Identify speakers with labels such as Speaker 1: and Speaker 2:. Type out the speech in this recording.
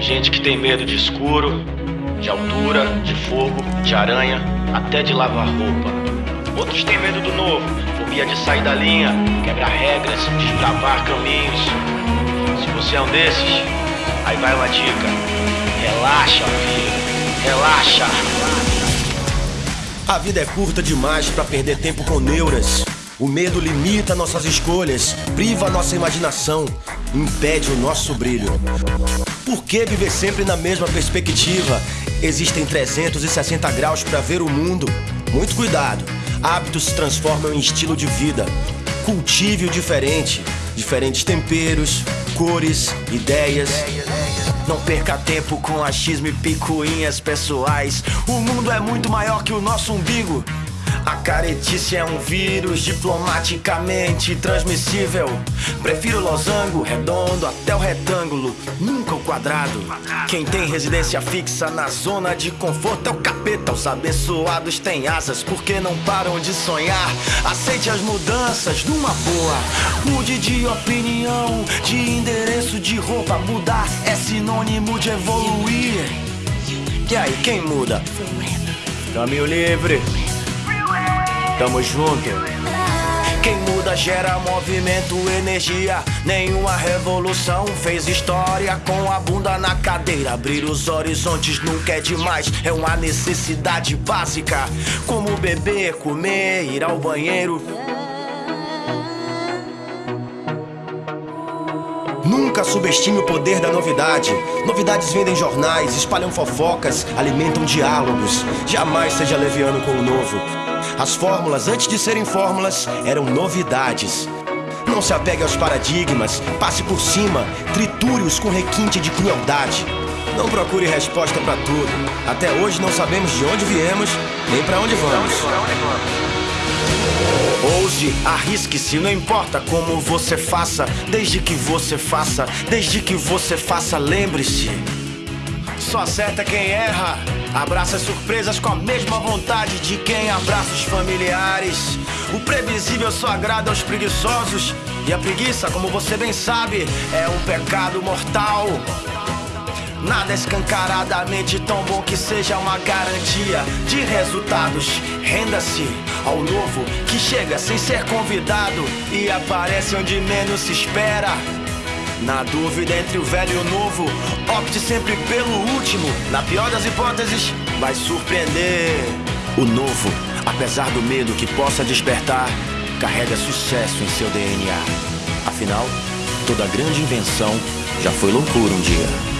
Speaker 1: Gente que tem medo de escuro, de altura, de fogo, de aranha, até de lavar roupa. Outros têm medo do novo, fobia de sair da linha, quebrar regras, desbravar caminhos. Se você é um desses, aí vai uma dica. Relaxa, filho. Relaxa.
Speaker 2: A vida é curta demais para perder tempo com neuras. O medo limita nossas escolhas, priva nossa imaginação, impede o nosso brilho. Por que viver sempre na mesma perspectiva? Existem 360 graus para ver o mundo. Muito cuidado. Hábitos se transformam em estilo de vida. Cultive o diferente. Diferentes temperos, cores, ideias. Não perca tempo com achismo e picuinhas pessoais. O mundo é muito maior que o nosso umbigo. A caretice é um vírus diplomaticamente transmissível. Prefiro losango, redondo até o retângulo, nunca o quadrado. Quem tem residência fixa na zona de conforto é o capeta. Os abençoados têm asas porque não param de sonhar. Aceite as mudanças numa boa. Mude de opinião, de endereço de roupa. Mudar é sinônimo de evoluir. E aí, quem muda? Caminho livre. Tamo junto. Quem muda gera movimento, energia. Nenhuma revolução fez história com a bunda na cadeira. Abrir os horizontes nunca é demais, é uma necessidade básica. Como beber, comer, ir ao banheiro. Nunca subestime o poder da novidade. Novidades vendem jornais, espalham fofocas, alimentam diálogos. Jamais seja leviano com o novo. As fórmulas, antes de serem fórmulas, eram novidades. Não se apegue aos paradigmas, passe por cima, triture-os com requinte de crueldade. Não procure resposta para tudo. Até hoje não sabemos de onde viemos, nem para onde vamos. Ouse, arrisque-se, não importa como você faça, desde que você faça, desde que você faça, lembre-se. Só acerta quem erra. Abraça as surpresas com a mesma vontade de quem abraça os familiares. O previsível só agrada aos preguiçosos. E a preguiça, como você bem sabe, é um pecado mortal. Nada é escancaradamente tão bom que seja uma garantia de resultados. Renda-se ao novo que chega sem ser convidado e aparece onde menos se espera. Na dúvida entre o velho e o novo, opte sempre pelo último. Na pior das hipóteses, vai surpreender. O novo, apesar do medo que possa despertar, carrega sucesso em seu DNA. Afinal, toda grande invenção já foi loucura um dia.